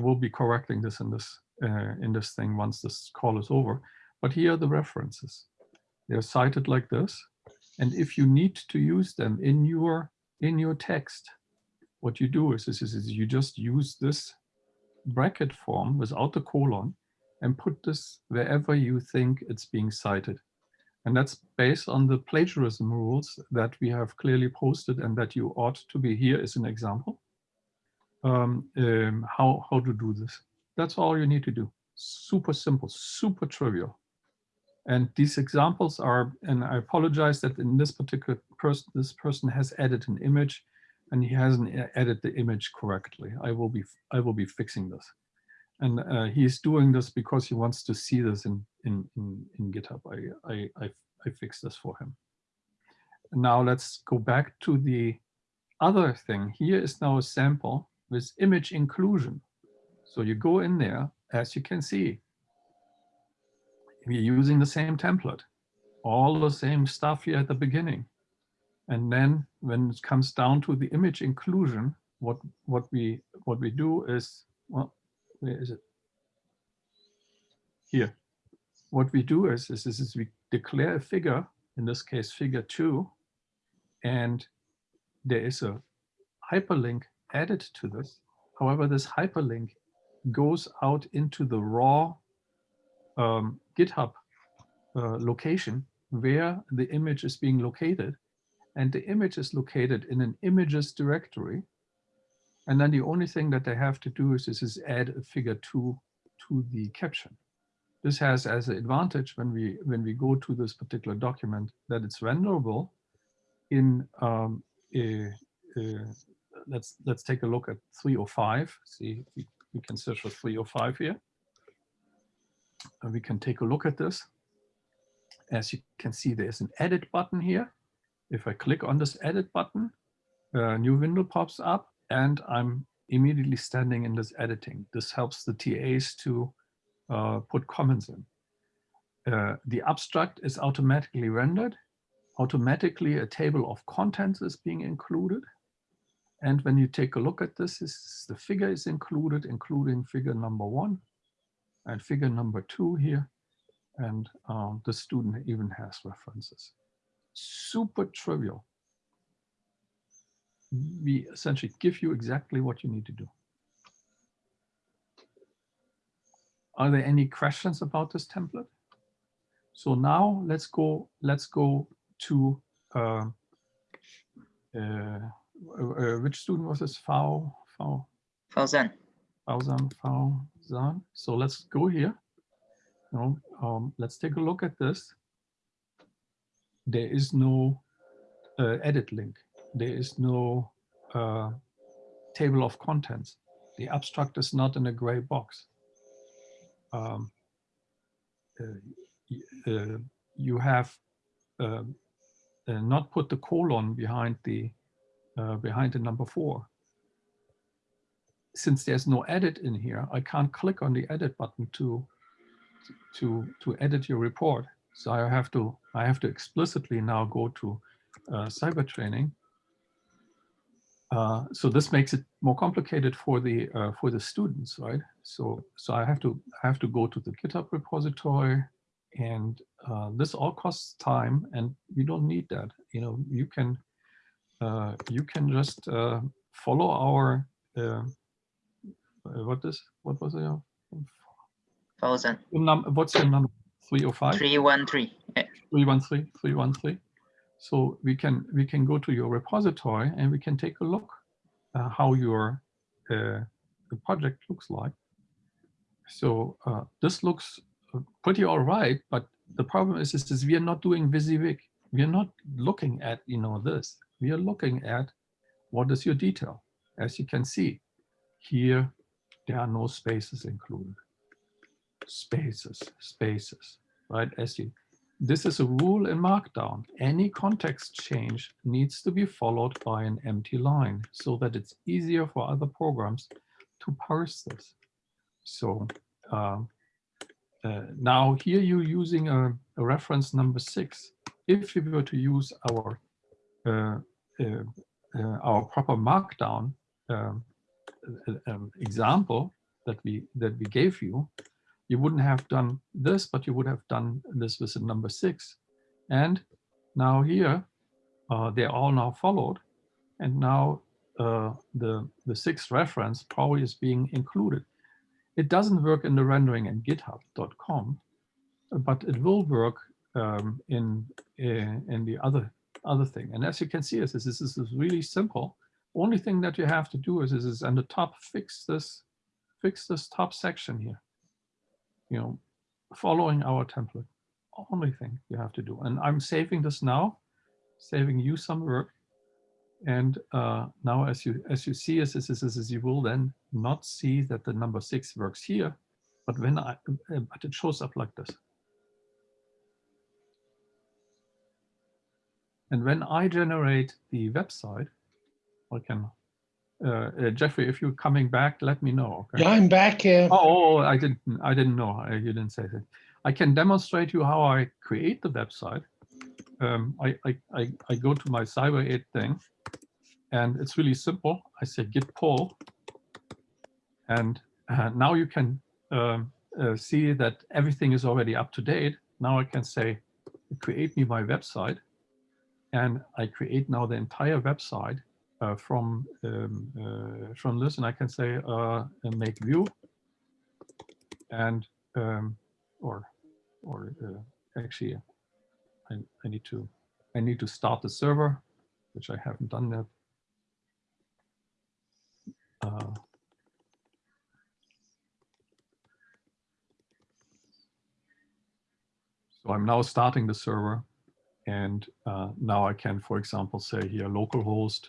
will be correcting this in this uh, in this thing once this call is over. But here are the references. They're cited like this. And if you need to use them in your in your text, what you do is, is, is you just use this bracket form without the colon and put this wherever you think it's being cited. And that's based on the plagiarism rules that we have clearly posted and that you ought to be here as an example. Um, um, how, how to do this. That's all you need to do. Super simple, super trivial. And these examples are, and I apologize that in this particular person, this person has added an image and he hasn't added the image correctly. I will be, I will be fixing this. And uh, he's doing this because he wants to see this in, in, in, in GitHub. I, I, I, I fixed this for him. Now let's go back to the other thing. Here is now a sample with image inclusion. So you go in there, as you can see, we're using the same template, all the same stuff here at the beginning. And then when it comes down to the image inclusion, what, what, we, what we do is, well, where is it? Here. What we do is, is, is, is we declare a figure, in this case figure two, and there is a hyperlink added to this. However, this hyperlink goes out into the raw um, GitHub uh, location where the image is being located. And the image is located in an images directory. And then the only thing that they have to do is, is, is add a figure two to the caption. This has as an advantage when we when we go to this particular document that it's renderable in um, a, a, let's let's take a look at 305. See, we, we can search for 305 here. And we can take a look at this. As you can see, there's an edit button here. If I click on this edit button, a new window pops up and I'm immediately standing in this editing. This helps the TAs to uh, put comments in. Uh, the abstract is automatically rendered. Automatically a table of contents is being included. And when you take a look at this, this the figure is included, including figure number one and figure number two here. And um, the student even has references. Super trivial. We essentially give you exactly what you need to do. Are there any questions about this template? So now let's go. Let's go to uh, uh, uh, which student was this? Fao Fao Fauzan. Fauzan Fauzan. So let's go here. No, um, let's take a look at this. There is no uh, edit link. There is no uh, table of contents. The abstract is not in a gray box um, uh, uh, you have uh, not put the colon behind the behind the number four. Since there's no edit in here, I can't click on the edit button to to to edit your report. So I have to I have to explicitly now go to uh, cyber training uh, so this makes it more complicated for the uh, for the students, right? So so I have to I have to go to the GitHub repository, and uh, this all costs time, and we don't need that. You know, you can uh, you can just uh, follow our what is what was it? Thousand. What's your number? Three or five? Three one three. Three one three. Three one three. So we can we can go to your repository and we can take a look uh, how your uh, the project looks like. So uh, this looks uh, pretty all right, but the problem is, is, is we are not doing WYSIWYG. We are not looking at you know this. We are looking at what is your detail. As you can see, here there are no spaces included. Spaces, spaces, right? As you this is a rule in Markdown. Any context change needs to be followed by an empty line so that it's easier for other programs to parse this. So uh, uh, now here you're using a, a, reference number six. If you were to use our uh, our proper Markdown um, uh, um, example, that we that we gave you, you wouldn't have done this, but you would have done this with number six. And now here, uh, they're all now followed. And now uh, the, the sixth reference probably is being included. It doesn't work in the rendering in github.com, but it will work um, in, in, in the other other thing. And as you can see, this is, this is really simple. Only thing that you have to do is, is, is on the top, fix this, fix this top section here. You know, following our template. Only thing you have to do. And I'm saving this now, saving you some work. And uh, now, as you as you see, as, as, as, as you will then not see that the number six works here, but when I uh, but it shows up like this. And when I generate the website, I can, uh, uh, Jeffrey, if you're coming back, let me know. Okay? Yeah, I'm back here. Oh, oh, I didn't, I didn't know. I, you didn't say that. I can demonstrate you how I create the website. Um, I, I, I, I go to my Cyber 8 thing, and it's really simple. I say git pull, and uh, now you can um, uh, see that everything is already up to date. Now I can say, create me my website and I create now the entire website uh, from um, uh, from this, and I can say uh, make view, and um, or or uh, actually, I, I need to I need to start the server, which I haven't done yet. Uh, so I'm now starting the server and uh, now I can, for example, say here localhost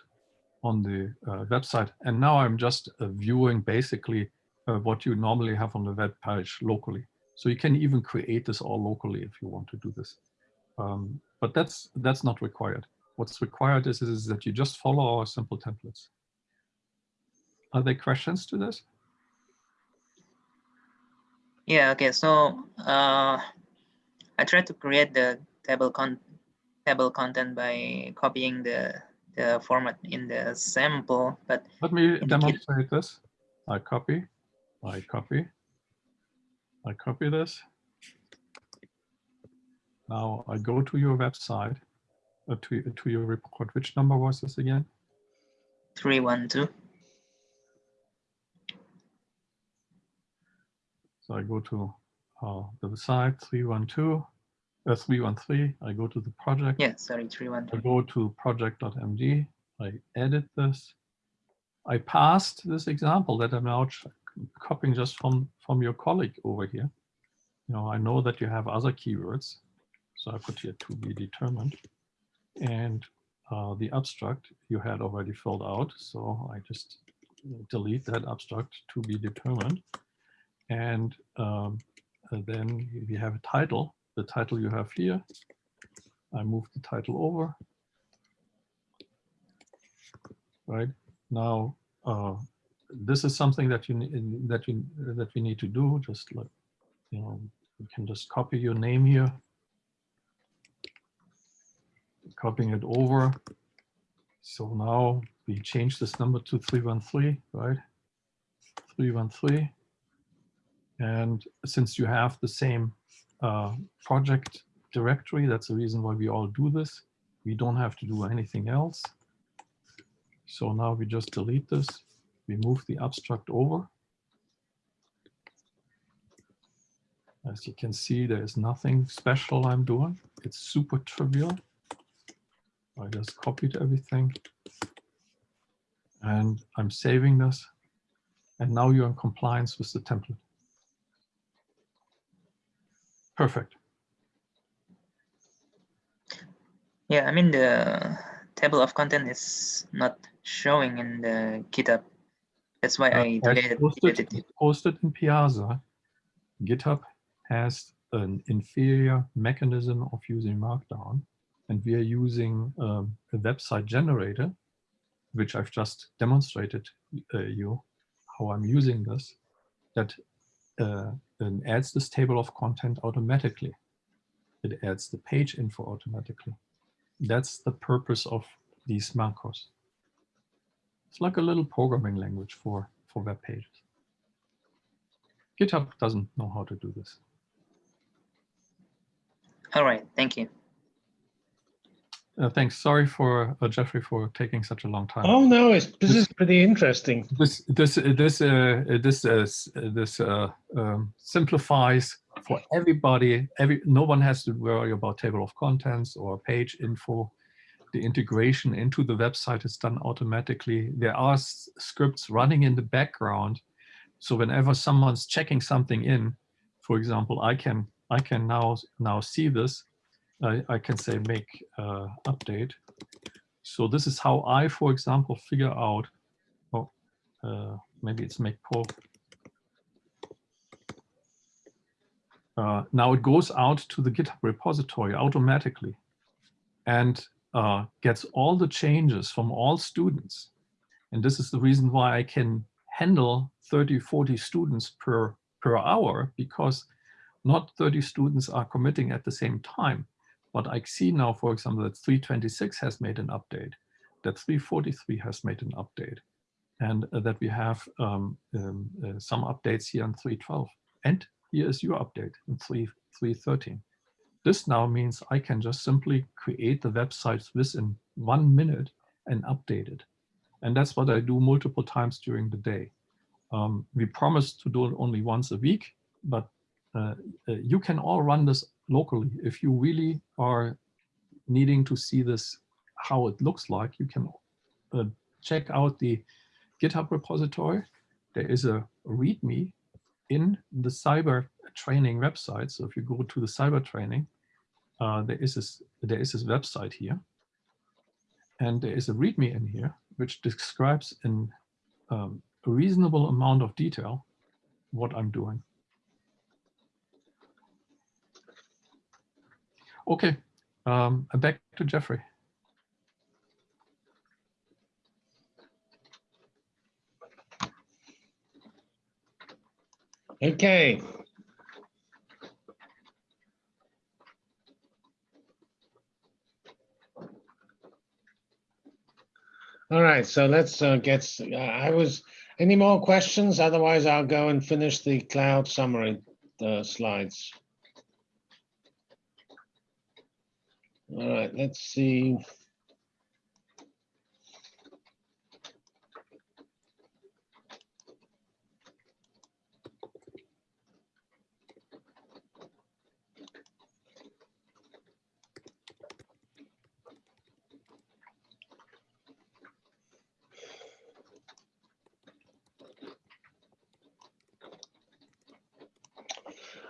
on the uh, website. And now I'm just uh, viewing basically uh, what you normally have on the web page locally. So you can even create this all locally if you want to do this. Um, but that's that's not required. What's required is, is that you just follow our simple templates. Are there questions to this? Yeah, okay, so uh, I tried to create the table con table content by copying the, the format in the sample, but let me demonstrate this. I copy, I copy, I copy this. Now I go to your website, uh, to, to your report. Which number was this again? 312. So I go to uh, the site 312 uh, 313, I go to the project. Yeah, sorry, 313. I go to project.md, I edit this. I passed this example that I'm now copying just from, from your colleague over here. You know, I know that you have other keywords. So I put here to be determined. And uh, the abstract you had already filled out. So I just delete that abstract to be determined. And um, then we have a title the title you have here. I move the title over. Right now, uh, this is something that you that you that we need to do. Just like you know, you can just copy your name here, copying it over. So now we change this number to 313, right? 313. And since you have the same uh, project directory. That's the reason why we all do this. We don't have to do anything else. So now we just delete this. We move the abstract over. As you can see, there is nothing special I'm doing. It's super trivial. I just copied everything. And I'm saving this. And now you're in compliance with the template. Perfect. Yeah, I mean the table of content is not showing in the GitHub. That's why uh, I deleted, posted, it. Posted in Piazza, GitHub has an inferior mechanism of using Markdown, and we are using um, a website generator, which I've just demonstrated uh, you how I'm using this, that uh, and adds this table of content automatically. It adds the page info automatically. That's the purpose of these macros. It's like a little programming language for, for web pages. GitHub doesn't know how to do this. All right, thank you. Uh, thanks. Sorry for uh, Jeffrey for taking such a long time. Oh no, it's, this is pretty interesting. This this this uh, this uh, this uh, um, simplifies for everybody. Every no one has to worry about table of contents or page info. The integration into the website is done automatically. There are scripts running in the background, so whenever someone's checking something in, for example, I can I can now now see this I, I can say make uh, update. So this is how I, for example, figure out, oh, uh, maybe it's make pull. Uh, now it goes out to the GitHub repository automatically and uh, gets all the changes from all students. And this is the reason why I can handle 30, 40 students per, per hour because not 30 students are committing at the same time. But I see now, for example, that 326 has made an update, that 343 has made an update, and uh, that we have um, um, uh, some updates here in 312. And here is your update in 3, 313. This now means I can just simply create the websites within one minute and update it. And that's what I do multiple times during the day. Um, we promised to do it only once a week, but uh, uh, you can all run this locally. If you really are needing to see this, how it looks like, you can uh, check out the GitHub repository. There is a README in the cyber training website. So if you go to the cyber training, uh, there is this there is this website here, and there is a README in here which describes in um, a reasonable amount of detail what I'm doing. Okay, um, back to Jeffrey. Okay. All right, so let's uh, get, uh, I was, any more questions? Otherwise, I'll go and finish the cloud summary uh, slides. All right, let's see.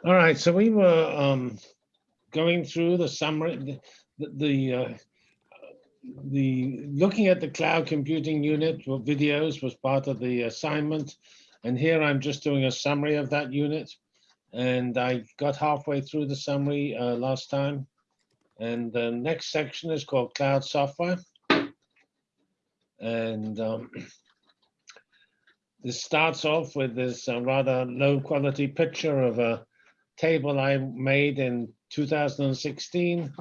All right, so we were um, going through the summary, the the, uh, the looking at the cloud computing unit for videos was part of the assignment. And here I'm just doing a summary of that unit. And I got halfway through the summary uh, last time. And the next section is called cloud software. And um, this starts off with this uh, rather low quality picture of a table I made in 2016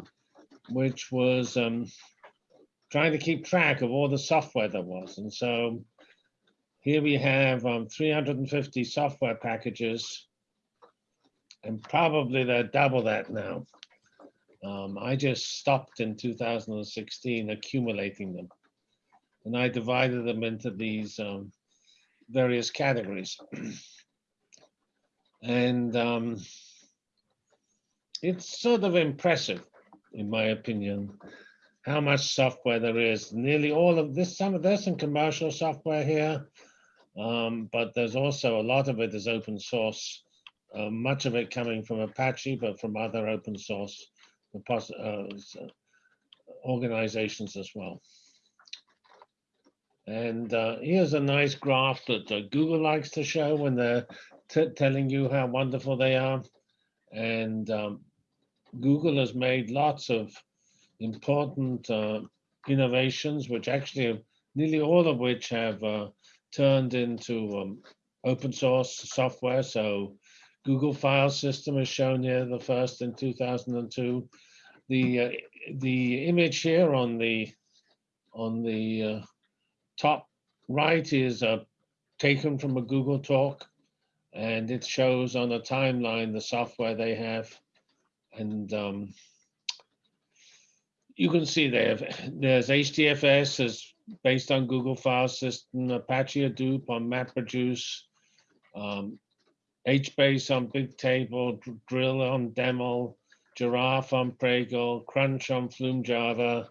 which was um, trying to keep track of all the software there was. And so here we have um, 350 software packages, and probably they're double that now. Um, I just stopped in 2016 accumulating them. And I divided them into these um, various categories. and um, it's sort of impressive in my opinion, how much software there is. Nearly all of this, some of there's some commercial software here, um, but there's also a lot of it is open source. Uh, much of it coming from Apache, but from other open source uh, organizations as well. And uh, here's a nice graph that uh, Google likes to show when they're telling you how wonderful they are. And um, Google has made lots of important uh, innovations, which actually nearly all of which have uh, turned into um, open source software. So Google File System is shown here, the first in 2002. The uh, the image here on the on the uh, top right is uh, taken from a Google talk and it shows on a timeline the software they have. And um, you can see there, there's HDFS is based on Google File System, Apache Hadoop on MapReduce, um, HBase on Bigtable, Drill on Dremel, Giraph on Pregel, Crunch on Flume Java,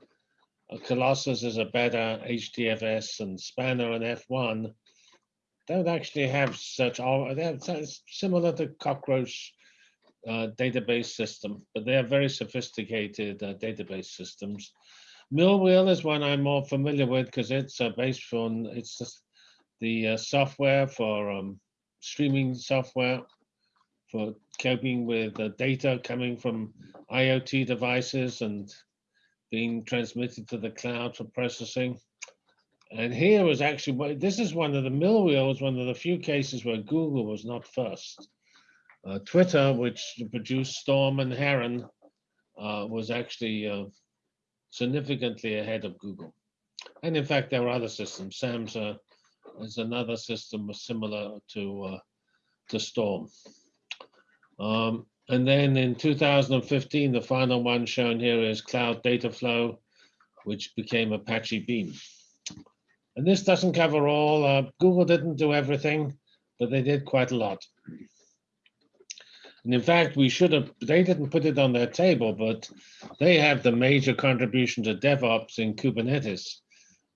uh, Colossus is a better HDFS, and Spanner and F1 don't actually have such, all. they're similar to Cockroach uh, database system, but they're very sophisticated uh, database systems. Millwheel is one I'm more familiar with because it's uh, based on, it's just the uh, software for um, streaming software for coping with uh, data coming from IoT devices and being transmitted to the cloud for processing. And here was actually, this is one of the Millwheel was one of the few cases where Google was not first. Uh, Twitter, which produced Storm and Heron, uh, was actually uh, significantly ahead of Google. And in fact, there are other systems. Samza is another system similar to uh, to Storm. Um, and then in 2015, the final one shown here is Cloud Data Flow, which became Apache Beam. And this doesn't cover all. Uh, Google didn't do everything, but they did quite a lot. And in fact, we should have, they didn't put it on their table, but they have the major contribution to DevOps in Kubernetes,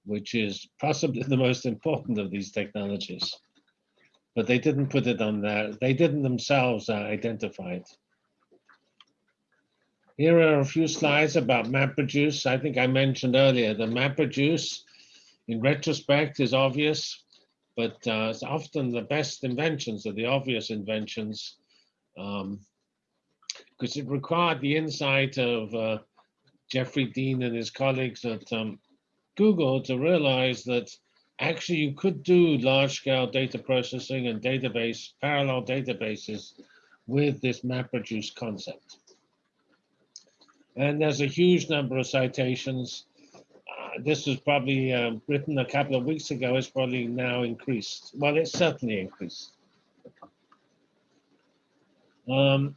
which is possibly the most important of these technologies. But they didn't put it on there. They didn't themselves uh, identify it. Here are a few slides about MapReduce. I think I mentioned earlier, the MapReduce in retrospect is obvious, but uh, it's often the best inventions are the obvious inventions because it required the insight of uh, Jeffrey Dean and his colleagues at um, Google to realize that actually you could do large-scale data processing and database, parallel databases with this MapReduce concept. And there's a huge number of citations. Uh, this was probably um, written a couple of weeks ago. It's probably now increased. Well, it's certainly increased. Um,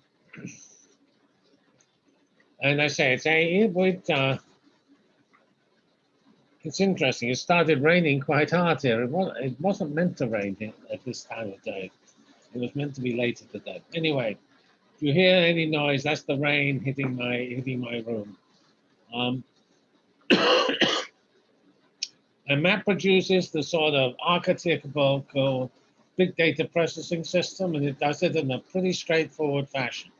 and I say it's a it would uh, it's interesting. It started raining quite hard here. It was it wasn't meant to rain at this time of day. It was meant to be later today. Anyway, if you hear any noise, that's the rain hitting my hitting my room. Um, and MapReduce is the sort of archetypical big data processing system, and it does it in a pretty straightforward fashion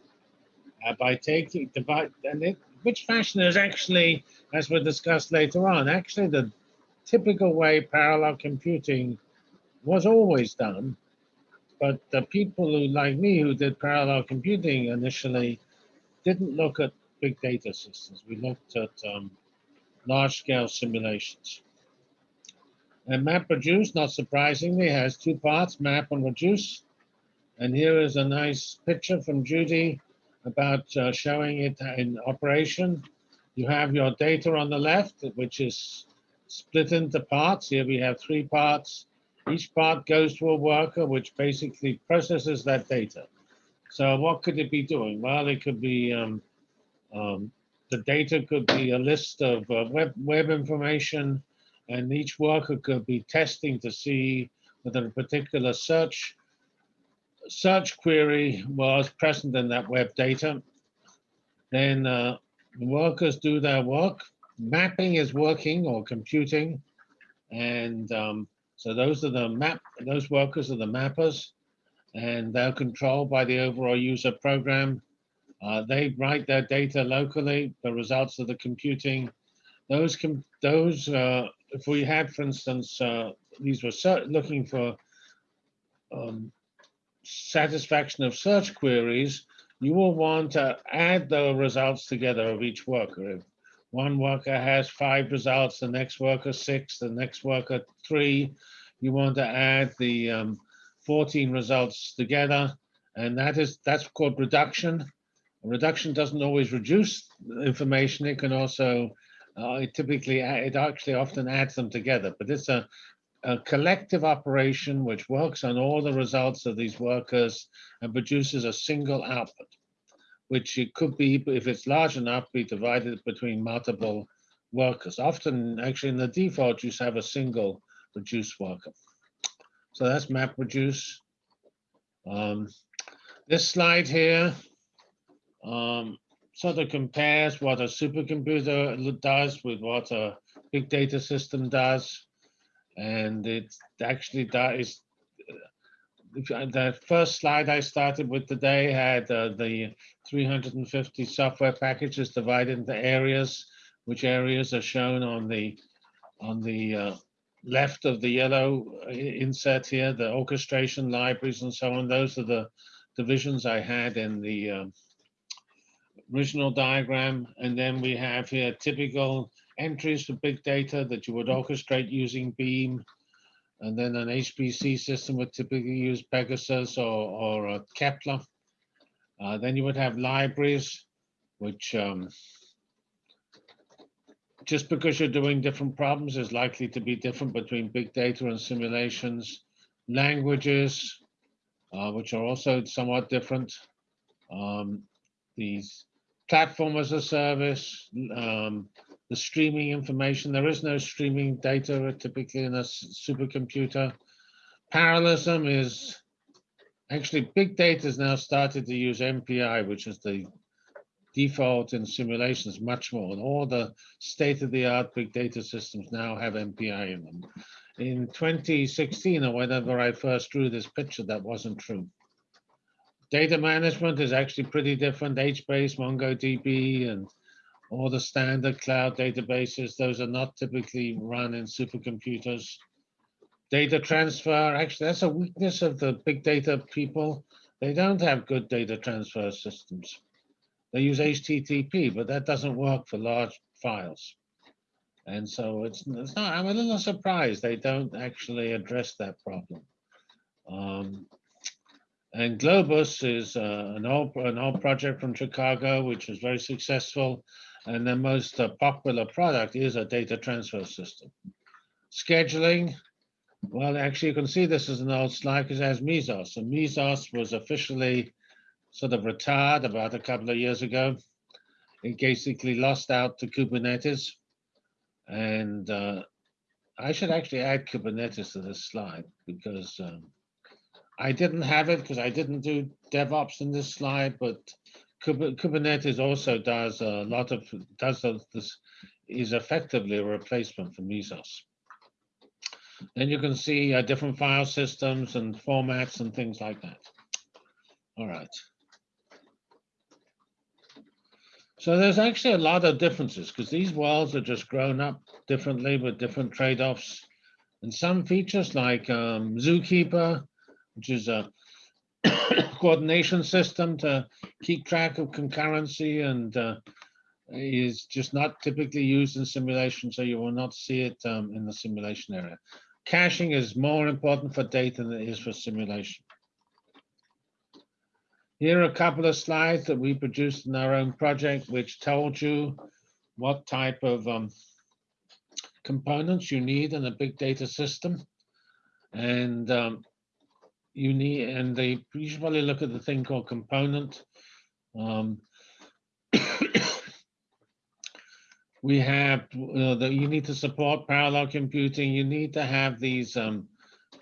uh, by taking divide and it, which fashion is actually, as we'll discuss later on, actually the typical way parallel computing was always done. But the people who, like me, who did parallel computing initially, didn't look at big data systems. We looked at um, large-scale simulations. And MapReduce, not surprisingly, has two parts, map and reduce. And here is a nice picture from Judy about uh, showing it in operation. You have your data on the left, which is split into parts. Here we have three parts. Each part goes to a worker, which basically processes that data. So what could it be doing? Well, it could be, um, um, the data could be a list of uh, web, web information, and each worker could be testing to see whether a particular search search query was present in that web data. Then uh, the workers do their work. Mapping is working or computing. And um, so those are the map, those workers are the mappers and they're controlled by the overall user program. Uh, they write their data locally, the results of the computing. Those, com those uh, if we had, for instance, uh, these were looking for um, satisfaction of search queries, you will want to add the results together of each worker. If one worker has five results, the next worker six, the next worker three, you want to add the um, 14 results together. And that is that's called reduction. Reduction doesn't always reduce information. It can also, it typically, it actually often adds them together. But it's a a collective operation which works on all the results of these workers and produces a single output, which it could be, if it's large enough, be divided between multiple workers. Often, actually, in the default, you have a single reduce worker. So that's MapReduce. Um, this slide here um, sort of compares what a supercomputer does with what a big data system does. And it actually does. The first slide I started with today had uh, the 350 software packages divided into areas, which areas are shown on the on the uh, left of the yellow uh, insert here, the orchestration libraries and so on. Those are the divisions I had in the um, original diagram. And then we have here typical entries for big data that you would orchestrate using Beam. And then an HPC system would typically use Pegasus or, or uh, Kepler. Uh, then you would have libraries, which um, just because you're doing different problems is likely to be different between big data and simulations. Languages, uh, which are also somewhat different. Um, these platform as a service, um, the streaming information. There is no streaming data typically in a supercomputer. Parallelism is actually big data has now started to use MPI, which is the default in simulations much more. And all the state-of-the-art big data systems now have MPI in them. In 2016 or whenever I first drew this picture, that wasn't true. Data management is actually pretty different. HBase, MongoDB, and all the standard cloud databases, those are not typically run in supercomputers. Data transfer, actually, that's a weakness of the big data people. They don't have good data transfer systems. They use HTTP, but that doesn't work for large files. And so it's, it's not, I'm a little surprised they don't actually address that problem. Um, and Globus is uh, an, old, an old project from Chicago, which was very successful. And the most uh, popular product is a data transfer system. Scheduling, well, actually, you can see this is an old slide because it has Mesos. And Mesos was officially sort of retired about a couple of years ago. It basically lost out to Kubernetes. And uh, I should actually add Kubernetes to this slide because um, I didn't have it because I didn't do DevOps in this slide, but Kubernetes also does a lot of, does this, is effectively a replacement for Mesos. Then you can see uh, different file systems and formats and things like that. All right. So there's actually a lot of differences because these worlds are just grown up differently with different trade-offs. And some features like um, Zookeeper, which is a coordination system to keep track of concurrency and uh, is just not typically used in simulation, so you will not see it um, in the simulation area. Caching is more important for data than it is for simulation. Here are a couple of slides that we produced in our own project, which told you what type of um, components you need in a big data system. And um, you need, and they usually look at the thing called component. Um, we have uh, that you need to support parallel computing. You need to have these um,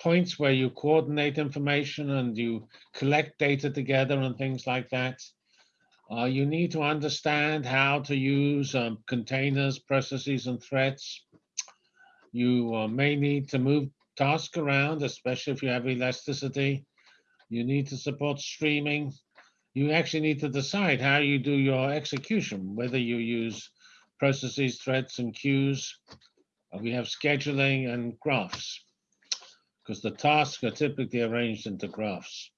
points where you coordinate information and you collect data together and things like that. Uh, you need to understand how to use um, containers, processes, and threads. You uh, may need to move tasks around, especially if you have elasticity. You need to support streaming. You actually need to decide how you do your execution, whether you use processes, threads, and queues. Uh, we have scheduling and graphs because the tasks are typically arranged into graphs.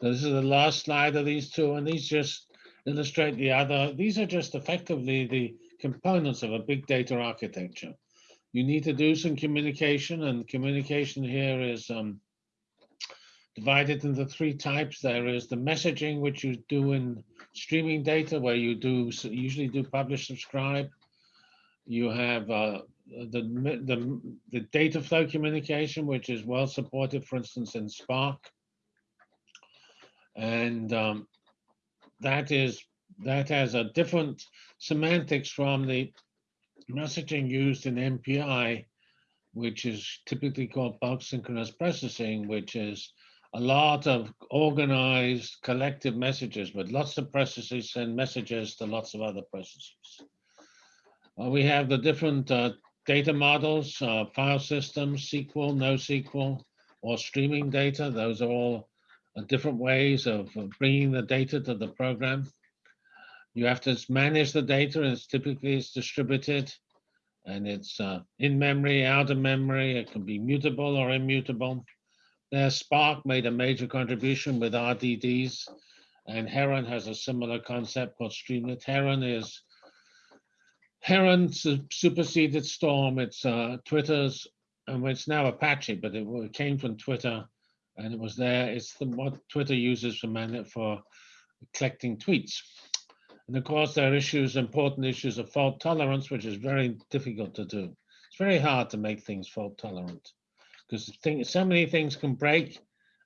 This is the last slide of these two, and these just illustrate the other. These are just effectively the components of a big data architecture. You need to do some communication, and communication here is um, divided into three types. There is the messaging, which you do in streaming data, where you do usually do publish subscribe. You have uh, the, the, the data flow communication, which is well supported, for instance, in Spark. And um, that is, that has a different semantics from the messaging used in MPI, which is typically called bulk synchronous processing, which is a lot of organized collective messages, but lots of processes send messages to lots of other processes. Uh, we have the different uh, data models, uh, file systems, SQL, NoSQL, or streaming data. Those are all uh, different ways of of bringing the data to the program. You have to manage the data, and it's typically it's distributed, and it's uh, in memory, out of memory. It can be mutable or immutable. There, Spark made a major contribution with RDDs, and Heron has a similar concept called Streamlet. Heron is Heron superseded Storm. It's uh, Twitter's, and it's now Apache, but it, it came from Twitter, and it was there. It's the, what Twitter uses for man for collecting tweets. And of course, there are issues, important issues of fault tolerance, which is very difficult to do. It's very hard to make things fault tolerant because so many things can break,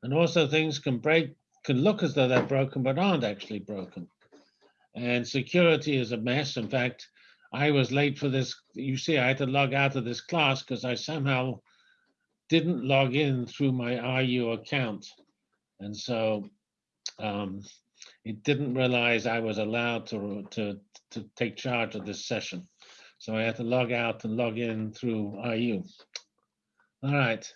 and also things can break, can look as though they're broken, but aren't actually broken. And security is a mess. In fact, I was late for this. You see, I had to log out of this class because I somehow didn't log in through my RU account. And so um, it didn't realize I was allowed to, to, to take charge of this session. So I had to log out and log in through IU. All right.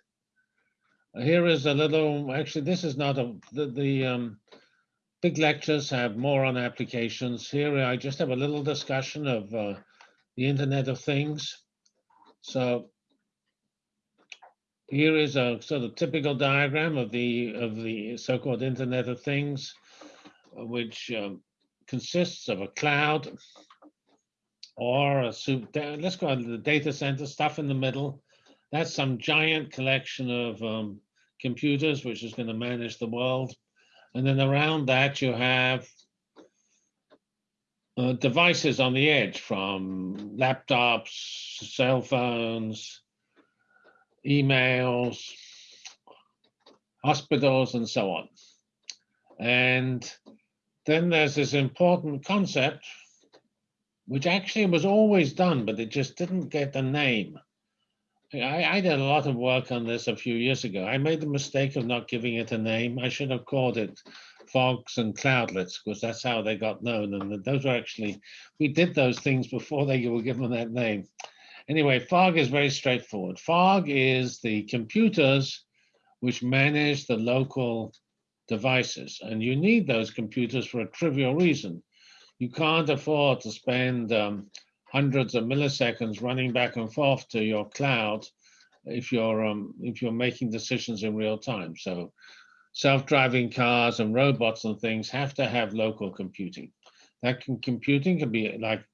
Here is a little, actually, this is not a, the, the um, big lectures have more on applications. Here I just have a little discussion of uh, the Internet of Things. So here is a sort of typical diagram of the of the so-called Internet of Things, which um, consists of a cloud or a soup. Let's call it the data center stuff in the middle. That's some giant collection of um, computers, which is going to manage the world. And then around that, you have uh, devices on the edge from laptops, cell phones, emails, hospitals, and so on. And then there's this important concept, which actually was always done, but it just didn't get a name. I, I did a lot of work on this a few years ago. I made the mistake of not giving it a name. I should have called it fogs and cloudlets because that's how they got known. And those were actually, we did those things before they were given that name. Anyway, fog is very straightforward. Fog is the computers which manage the local devices. And you need those computers for a trivial reason. You can't afford to spend um, hundreds of milliseconds running back and forth to your cloud if you're um, if you're making decisions in real time. So self-driving cars and robots and things have to have local computing. That can, computing can be like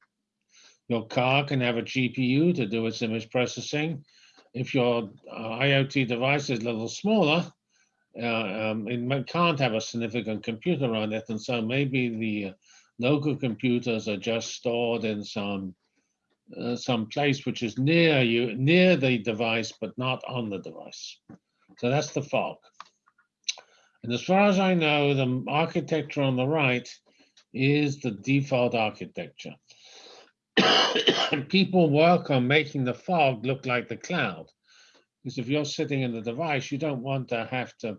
your car can have a GPU to do its image processing. If your uh, IoT device is a little smaller, um, it can't have a significant computer on it, and so maybe the uh, local computers are just stored in some uh, some place which is near you, near the device, but not on the device. So that's the fog. And as far as I know, the architecture on the right is the default architecture. People work on making the fog look like the cloud. Because if you're sitting in the device, you don't want to have to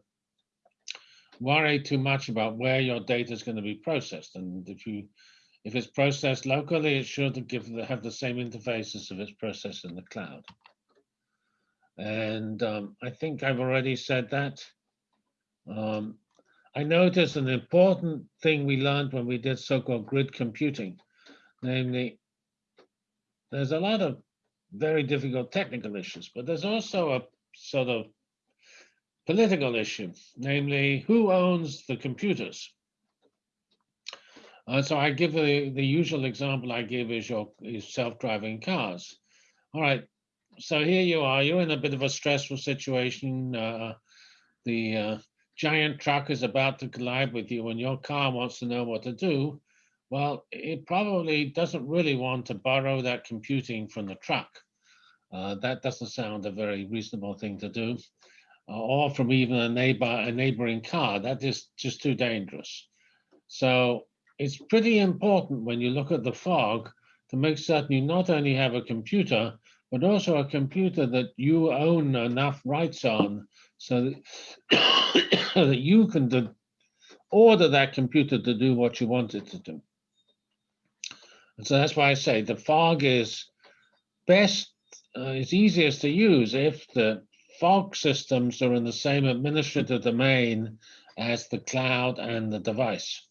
worry too much about where your data is going to be processed. And if you if it's processed locally, it should give have the same interface as if it's processed in the cloud. And um, I think I've already said that. Um, I noticed an important thing we learned when we did so-called grid computing, namely, there's a lot of very difficult technical issues, but there's also a sort of political issue, namely, who owns the computers? Uh, so I give the, the usual example I give is your is self-driving cars. All right, so here you are, you're in a bit of a stressful situation. Uh, the uh, giant truck is about to collide with you and your car wants to know what to do. Well, it probably doesn't really want to borrow that computing from the truck. Uh, that doesn't sound a very reasonable thing to do. Uh, or from even a neighbor, a neighboring car, that is just too dangerous. So it's pretty important when you look at the fog to make certain you not only have a computer, but also a computer that you own enough rights on so that, that you can order that computer to do what you want it to do. And so that's why I say the fog is best, uh, it's easiest to use if the fog systems are in the same administrative domain as the cloud and the device.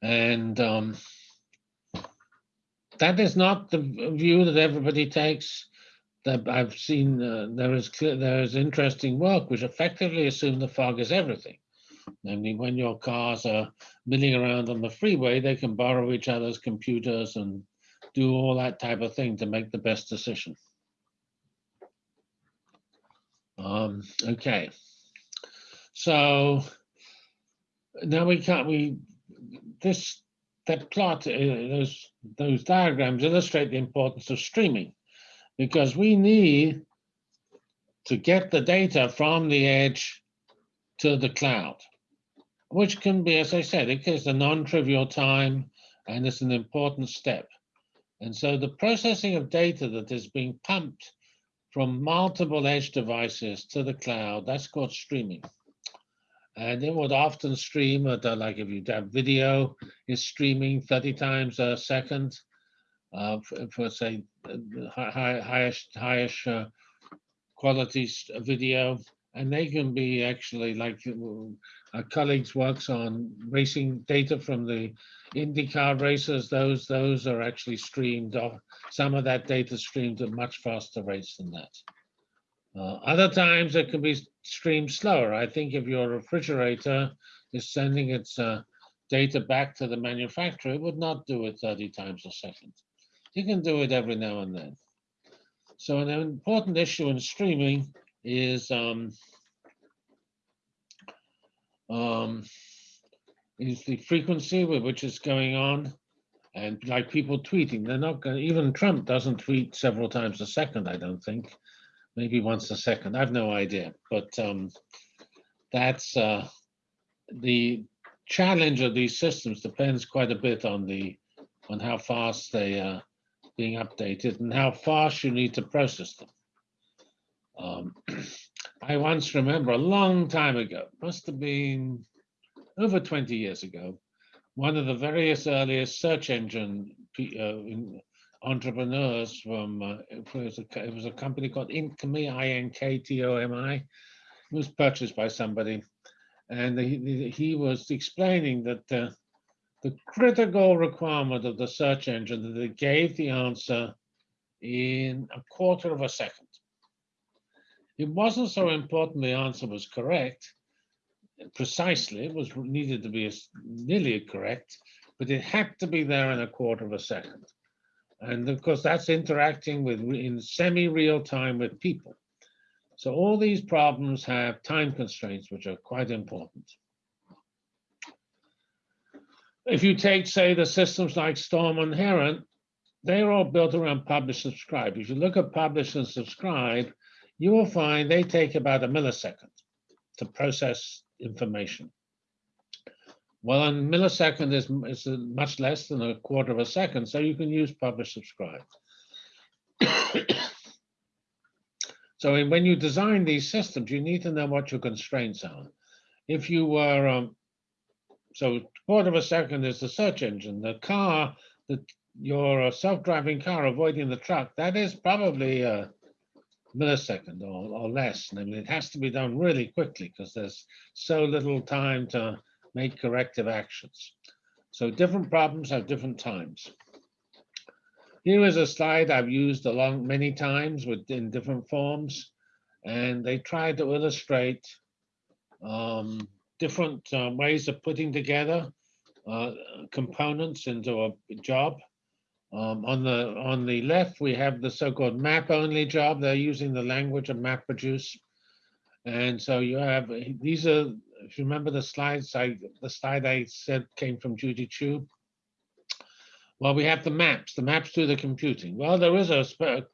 And um, that is not the view that everybody takes. That I've seen uh, there is there is interesting work which effectively assume the fog is everything. Namely, when your cars are milling around on the freeway, they can borrow each other's computers and do all that type of thing to make the best decision. Um, okay, so now we can't we this that plot uh, those those diagrams illustrate the importance of streaming. Because we need to get the data from the edge to the cloud which can be as i said it is a non-trivial time and it's an important step. And so the processing of data that is being pumped from multiple edge devices to the cloud that's called streaming. And it would often stream at uh, like if you have video is streaming 30 times a second uh, for, for say high, highest highest uh, quality video. And they can be actually like our colleagues works on racing data from the IndyCar races those those are actually streamed off some of that data streamed at much faster rates than that uh, other times it can be streamed slower. I think if your refrigerator is sending its uh, data back to the manufacturer, it would not do it 30 times a second. You can do it every now and then. So an important issue in streaming is um, um, is the frequency with which it's going on. And like people tweeting, they're not going even Trump doesn't tweet several times a second, I don't think maybe once a second. I've no idea, but um, that's uh, the challenge of these systems depends quite a bit on the on how fast they are being updated and how fast you need to process them. Um, I once remember a long time ago, must have been over 20 years ago, one of the various earliest search engine uh, entrepreneurs from uh, it, was a, it was a company called Inktomi, I-N-K-T-O-M-I. Was purchased by somebody, and he, he was explaining that uh, the critical requirement of the search engine that it gave the answer in a quarter of a second. It wasn't so important the answer was correct, precisely, it was needed to be nearly correct, but it had to be there in a quarter of a second. And of course, that's interacting with in semi-real time with people. So all these problems have time constraints, which are quite important. If you take, say, the systems like Storm and Heron, they're all built around publish subscribe. If you look at publish and subscribe, you will find they take about a millisecond to process information. Well, a millisecond is, is much less than a quarter of a second, so you can use publish subscribe. so when you design these systems, you need to know what your constraints are. If you were, um, so a quarter of a second is the search engine, the car, the, your self-driving car avoiding the truck, that is probably a millisecond or, or less. I mean, it has to be done really quickly because there's so little time to make corrective actions. So different problems have different times. Here is a slide I've used along many times with in different forms, and they try to illustrate um, different uh, ways of putting together uh, components into a job. Um, on the on the left, we have the so-called map-only job. They're using the language of MapReduce. And so you have, these are if you remember the slides, I the slide I said came from Judy Qiu. Well, we have the maps. The maps do the computing. Well, there is a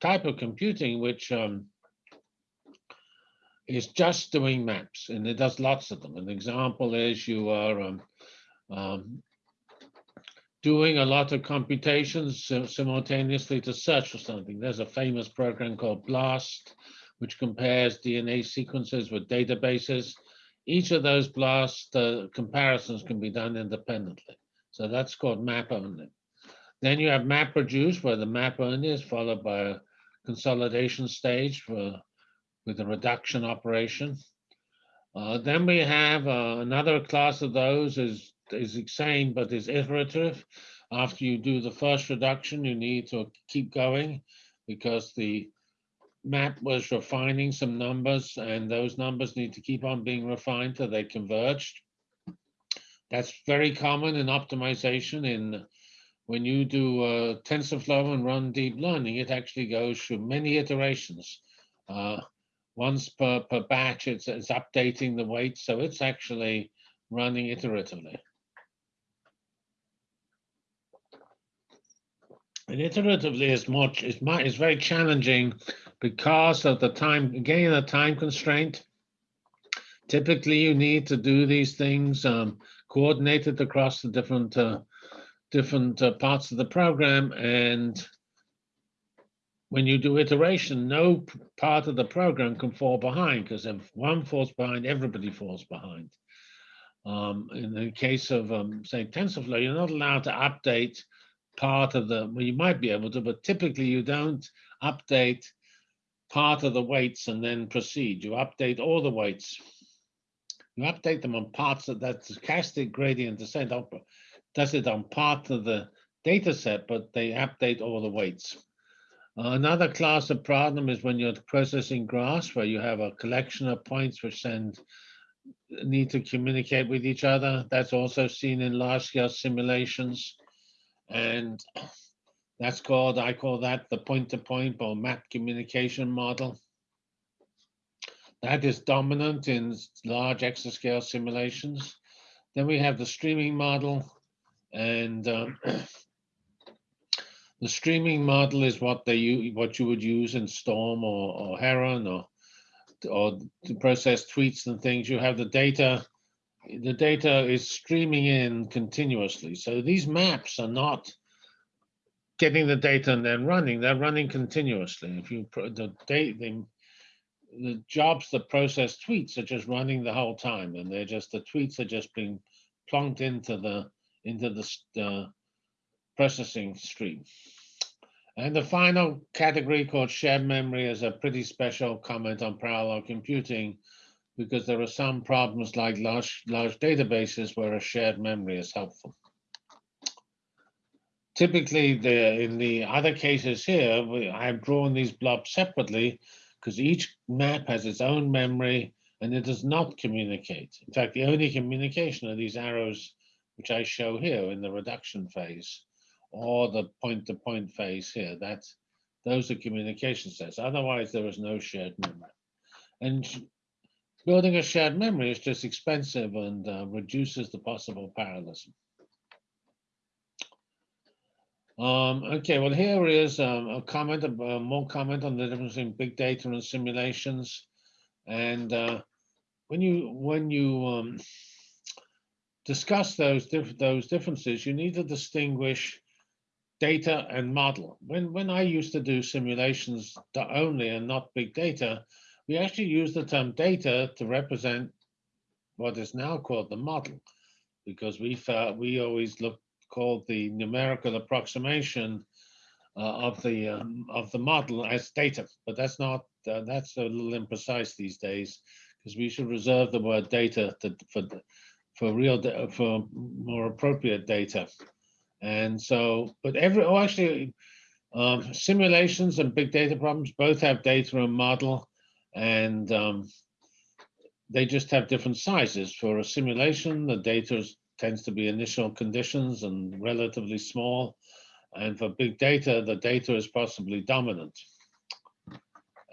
type of computing which um, is just doing maps, and it does lots of them. An example is you are um, um, doing a lot of computations simultaneously to search for something. There's a famous program called BLAST, which compares DNA sequences with databases. Each of those BLAST uh, comparisons can be done independently. So that's called map only. Then you have map reduce, where the map only is followed by a consolidation stage for with a reduction operation. Uh, then we have uh, another class of those is is the same but is iterative. After you do the first reduction, you need to keep going because the map was refining some numbers and those numbers need to keep on being refined till they converged. That's very common in optimization in when you do uh, TensorFlow and run deep learning, it actually goes through many iterations. Uh, once per, per batch, it's, it's updating the weight, so it's actually running iteratively. Iteratively is much is my is very challenging because of the time again the time constraint. Typically, you need to do these things um, coordinated across the different uh, different uh, parts of the program, and when you do iteration, no part of the program can fall behind because if one falls behind, everybody falls behind. Um, in the case of um, say TensorFlow, you're not allowed to update part of the, well, you might be able to, but typically you don't update part of the weights and then proceed. You update all the weights. You update them on parts of that stochastic gradient descent does it on part of the data set, but they update all the weights. Uh, Another class of problem is when you're processing graphs where you have a collection of points which send need to communicate with each other. That's also seen in large scale simulations. And that's called, I call that the point-to-point or map communication model. That is dominant in large exascale simulations. Then we have the streaming model and um, the streaming model is what they what you would use in Storm or, or Heron or or to process tweets and things. You have the data. The data is streaming in continuously. So these maps are not getting the data and then running. They're running continuously. If you the date the, the jobs that process tweets are just running the whole time, and they're just the tweets are just being plunked into the into the uh, processing stream. And the final category called shared memory is a pretty special comment on parallel computing because there are some problems like large, large databases where a shared memory is helpful. Typically, the, in the other cases here, we, I've drawn these blobs separately because each map has its own memory and it does not communicate. In fact, the only communication are these arrows which I show here in the reduction phase or the point-to-point phase here. That's those are communication sets. Otherwise, there is no shared memory. And building a shared memory is just expensive and uh, reduces the possible parallelism. Um, okay, well, here is um, a comment, uh, more comment on the difference between big data and simulations. And uh, when you when you um, discuss those those differences, you need to distinguish data and model. When when I used to do simulations only and not big data, we actually use the term data to represent what is now called the model, because we felt we always looked called the numerical approximation uh, of the um, of the model as data, but that's not uh, that's a little imprecise these days because we should reserve the word data to, for for real for more appropriate data. And so, but every oh, actually, um, simulations and big data problems both have data and model, and um, they just have different sizes. For a simulation, the data tends to be initial conditions and relatively small. And for big data, the data is possibly dominant.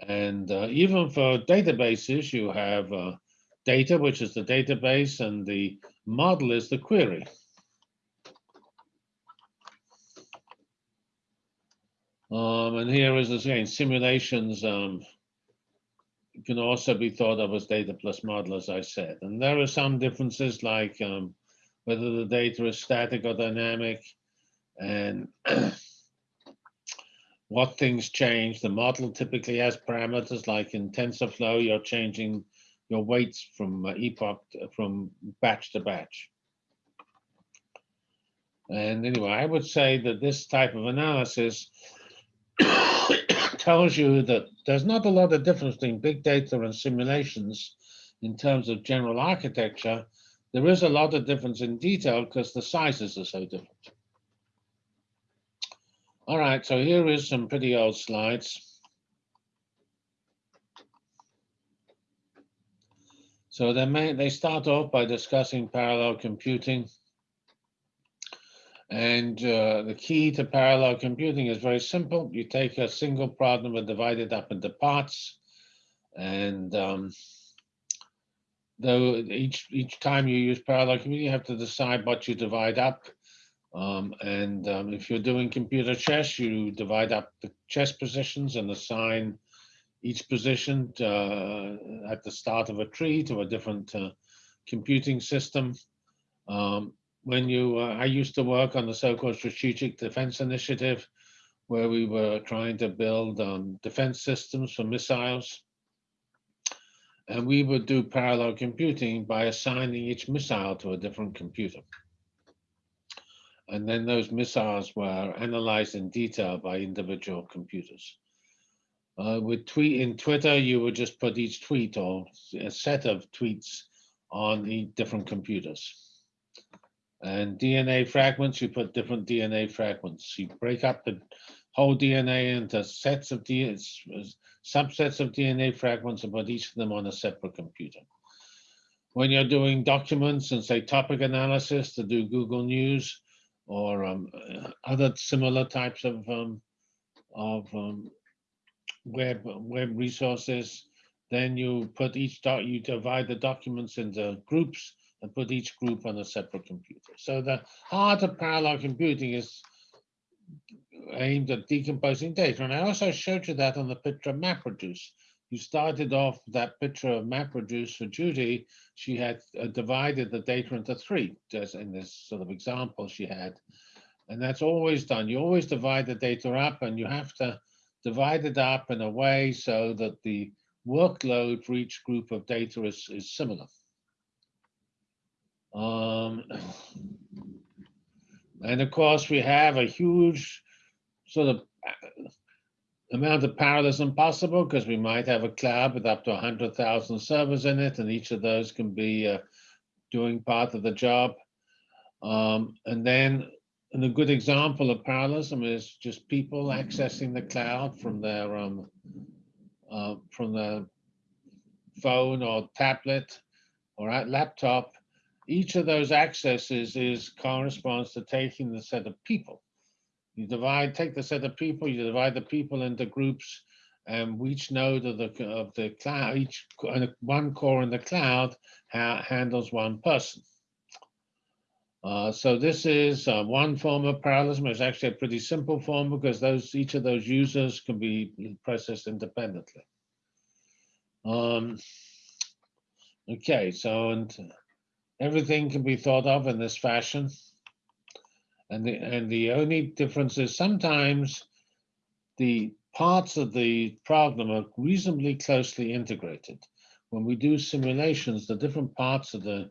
And uh, even for databases, you have uh, data, which is the database, and the model is the query. Um, and here is again simulations um, can also be thought of as data plus model, as I said. And there are some differences like um, whether the data is static or dynamic and what things change. The model typically has parameters like in TensorFlow, you're changing your weights from uh, epoch, to- from batch to batch. And anyway, I would say that this type of analysis tells you that there's not a lot of difference between big data and simulations in terms of general architecture. There is a lot of difference in detail because the sizes are so different. All right, so here is some pretty old slides. So they may, they start off by discussing parallel computing. And uh, the key to parallel computing is very simple. You take a single problem and divide it up into parts. And um, though each each time you use parallel computing, you have to decide what you divide up. Um, and um, if you're doing computer chess, you divide up the chess positions and assign each position uh, at the start of a tree to a different uh, computing system. Um, when you, uh, I used to work on the so-called Strategic Defense Initiative, where we were trying to build um, defense systems for missiles. And we would do parallel computing by assigning each missile to a different computer. And then those missiles were analyzed in detail by individual computers. Uh, with tweet in Twitter, you would just put each tweet or a set of tweets on the different computers. And DNA fragments, you put different DNA fragments. You break up the whole DNA into sets of DNA, subsets of DNA fragments and put each of them on a separate computer. When you're doing documents and say topic analysis to do Google News or um, other similar types of um, of um, web web resources, then you put each doc you divide the documents into groups and put each group on a separate computer. So the heart of parallel computing is aimed at decomposing data. And I also showed you that on the picture of MapReduce. You started off that picture of MapReduce for Judy. She had uh, divided the data into three, just in this sort of example she had. And that's always done. You always divide the data up and you have to divide it up in a way so that the workload for each group of data is, is similar. Um, and of course, we have a huge sort of uh, amount of parallelism possible because we might have a cloud with up to 100,000 servers in it, and each of those can be uh, doing part of the job. Um, and then and a good example of parallelism is just people accessing the cloud from their um, uh, from their phone or tablet or laptop each of those accesses is corresponds to taking the set of people. You divide, take the set of people, you divide the people into groups, and each node of the of the cloud, each one core in the cloud ha handles one person. Uh, so this is uh, one form of parallelism. It's actually a pretty simple form because those each of those users can be processed independently. Um, okay, so and everything can be thought of in this fashion. And the, and the only difference is sometimes the parts of the problem are reasonably closely integrated. When we do simulations, the different parts of the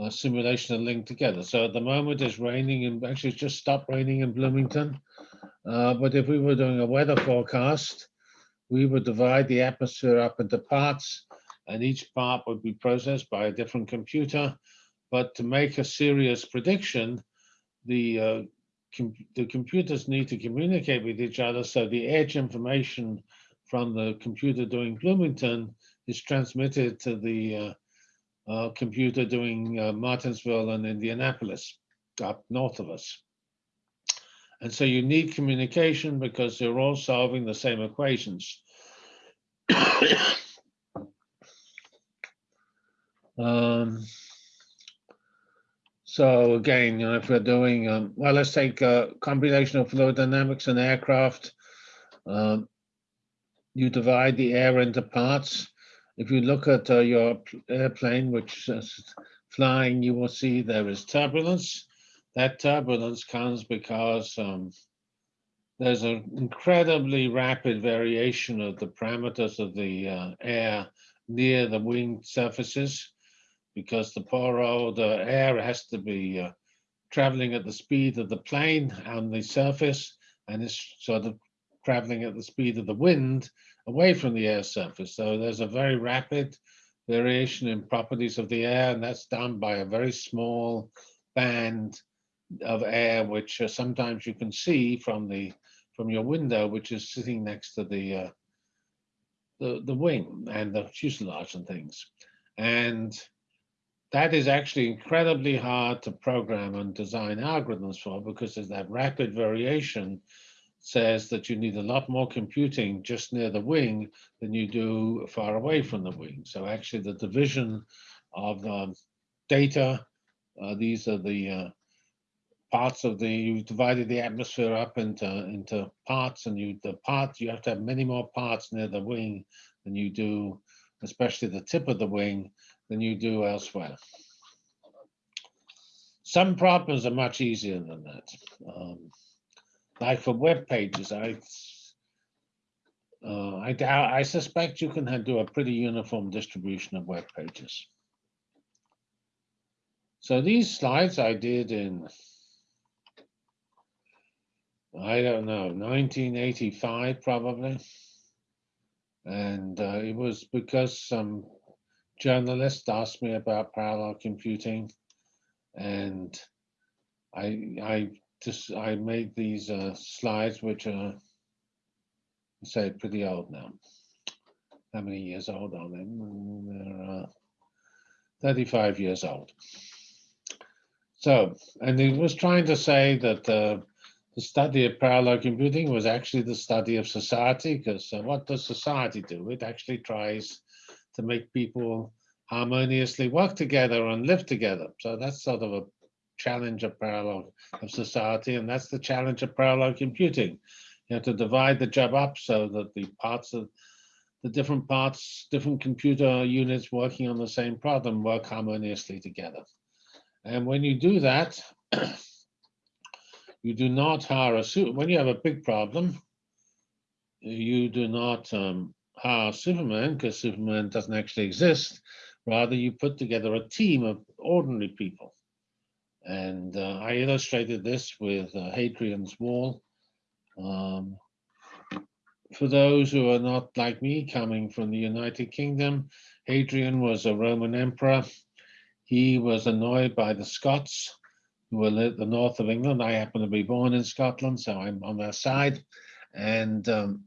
uh, simulation are linked together. So at the moment it's raining and actually it's just stopped raining in Bloomington. Uh, but if we were doing a weather forecast, we would divide the atmosphere up into parts and each part would be processed by a different computer. But to make a serious prediction, the, uh, com the computers need to communicate with each other. So the edge information from the computer doing Bloomington is transmitted to the uh, uh, computer doing uh, Martinsville and Indianapolis up north of us. And so you need communication because they're all solving the same equations. Um, so again, you know, if we're doing, um, well, let's take uh, computational fluid dynamics and aircraft. Um, you divide the air into parts. If you look at uh, your airplane, which is flying, you will see there is turbulence. That turbulence comes because um, there's an incredibly rapid variation of the parameters of the uh, air near the wing surfaces because the poor old uh, air has to be uh, traveling at the speed of the plane on the surface and it's sort of traveling at the speed of the wind away from the air surface. So there's a very rapid variation in properties of the air, and that's done by a very small band of air, which uh, sometimes you can see from the from your window, which is sitting next to the uh, the the wing and the fuselage and things, and that is actually incredibly hard to program and design algorithms for because there's that rapid variation says that you need a lot more computing just near the wing than you do far away from the wing. So actually the division of um, data, uh, these are the uh, parts of the, you've divided the atmosphere up into, into parts and you, the parts, you have to have many more parts near the wing than you do, especially the tip of the wing, than you do elsewhere. Some problems are much easier than that. Um, like for web pages, I uh, I doubt, I suspect you can do a pretty uniform distribution of web pages. So these slides I did in, I don't know, 1985 probably. And uh, it was because some journalist asked me about parallel computing and I, I just I made these uh, slides, which are say pretty old now. How many years old are they? They're uh, 35 years old. So, and he was trying to say that uh, the study of parallel computing was actually the study of society, because uh, what does society do? It actually tries to make people harmoniously work together and live together. So that's sort of a challenge of parallel of society, and that's the challenge of parallel computing. You have to divide the job up so that the parts of the different parts, different computer units working on the same problem work harmoniously together. And when you do that, you do not hire a suit. When you have a big problem, you do not um, hire Superman because Superman doesn't actually exist. Rather, you put together a team of ordinary people and uh, I illustrated this with uh, Hadrian's Wall. Um, for those who are not like me, coming from the United Kingdom, Hadrian was a Roman emperor. He was annoyed by the Scots, who were at the north of England. I happen to be born in Scotland, so I'm on their side. And um,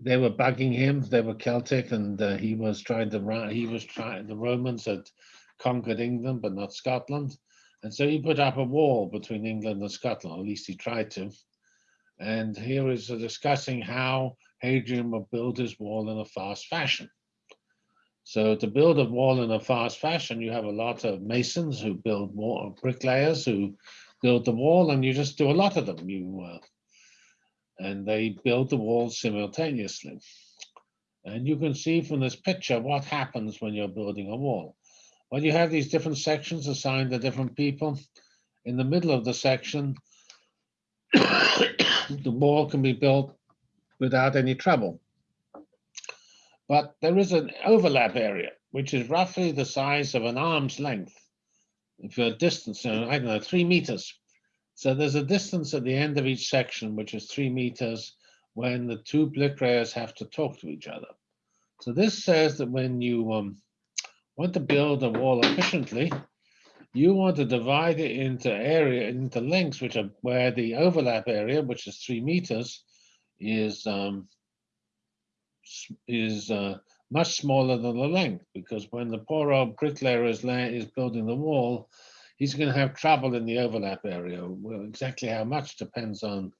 they were bugging him. They were Celtic, and uh, he was trying to run. He was trying. The Romans had conquered England, but not Scotland. And so he put up a wall between England and Scotland, at least he tried to. And here is discussing how Hadrian would build his wall in a fast fashion. So to build a wall in a fast fashion, you have a lot of masons who build wall, bricklayers who build the wall, and you just do a lot of them. You uh, and they build the wall simultaneously. And you can see from this picture what happens when you're building a wall. Well, you have these different sections assigned to different people. In the middle of the section, the wall can be built without any trouble. But there is an overlap area, which is roughly the size of an arm's length. If you're a distance, I don't know, three meters. So there's a distance at the end of each section, which is three meters, when the two bricklayers have to talk to each other. So this says that when you um, want to build a wall efficiently, you want to divide it into area, into lengths, which are where the overlap area, which is three meters, is um, is uh, much smaller than the length. Because when the poor old bricklayer is, is building the wall, he's going to have trouble in the overlap area. Well, exactly how much depends on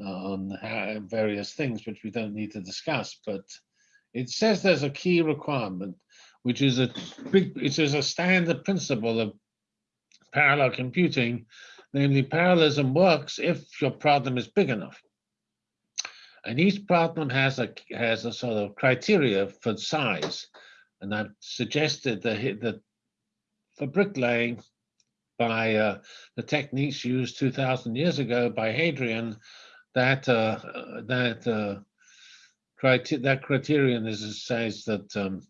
uh, on how, various things, which we don't need to discuss. But it says there's a key requirement which is a big, it is a standard principle of parallel computing, namely parallelism works if your problem is big enough. And each problem has a has a sort of criteria for size. And I've suggested that, that for bricklaying, by uh, the techniques used 2,000 years ago by Hadrian, that uh, that uh, that criterion is says that um,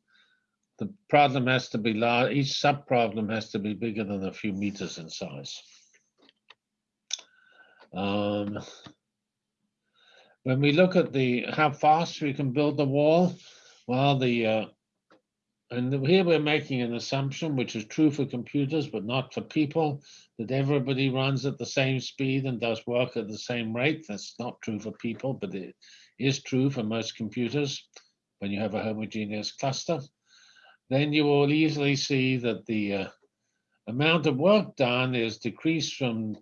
the problem has to be large. Each sub problem has to be bigger than a few meters in size. Um, when we look at the how fast we can build the wall, well, the uh, and here we're making an assumption which is true for computers, but not for people, that everybody runs at the same speed and does work at the same rate. That's not true for people, but it is true for most computers when you have a homogeneous cluster. Then you will easily see that the uh, amount of work done is decreased from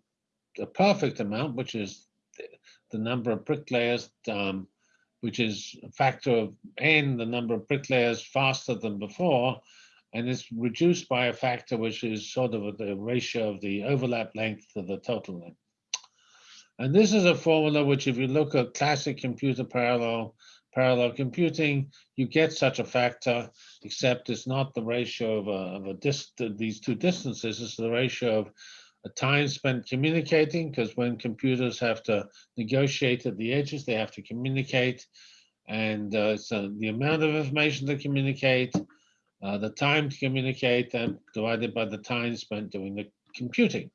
the perfect amount, which is the- number of bricklayers um, which is a factor of n, the number of bricklayers faster than before, and it's reduced by a factor which is sort of the ratio of the overlap length to the total length. And this is a formula which, if you look at classic computer parallel parallel computing, you get such a factor, except it's not the ratio of a, of a dis, these two distances, it's the ratio of a time spent communicating, because when computers have to negotiate at the edges, they have to communicate. And uh, so the amount of information to communicate, uh, the time to communicate, and divided by the time spent doing the computing.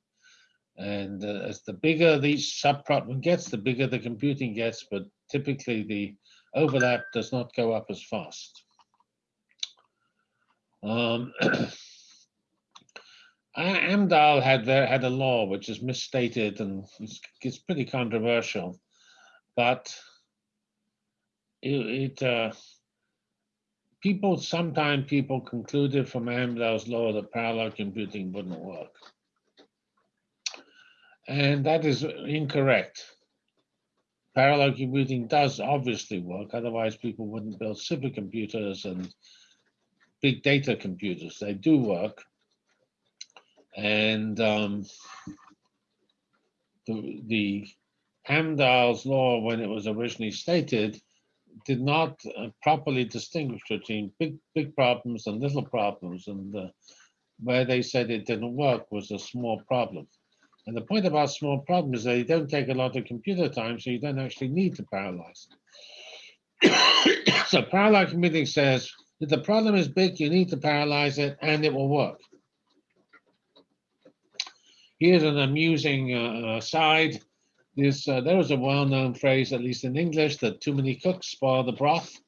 And uh, as the bigger each subproblem gets, the bigger the computing gets, but typically the overlap does not go up as fast. Um, Amdahl had had a law which is misstated and it's, it's pretty controversial, but it, it uh, people sometimes people concluded from Amdahl's law that parallel computing wouldn't work, and that is incorrect. Parallel computing does obviously work, otherwise people wouldn't build supercomputers and big data computers. They do work. And um, the, the Amdahl's law, when it was originally stated, did not uh, properly distinguish between big big problems and little problems. And uh, where they said it didn't work was a small problem. And the point about small problems is that they don't take a lot of computer time, so you don't actually need to parallelize. so parallel computing says if the problem is big, you need to parallelize it, and it will work. Here's an amusing uh, aside. This, uh, there is a well-known phrase, at least in English, that too many cooks spoil the broth.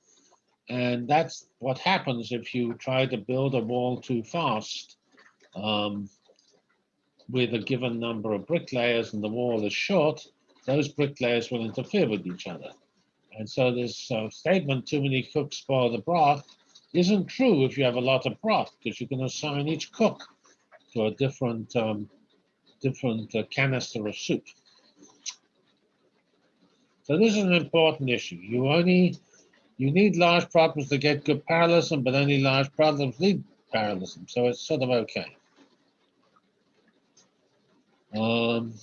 And that's what happens if you try to build a wall too fast um, with a given number of bricklayers and the wall is short, those bricklayers will interfere with each other. And so this uh, statement, too many cooks spoil the broth, isn't true if you have a lot of broth, because you can assign each cook to a different um, different uh, canister of soup. So this is an important issue. You only, you need large problems to get good parallelism, but only large problems need parallelism. So it's sort of okay. Um,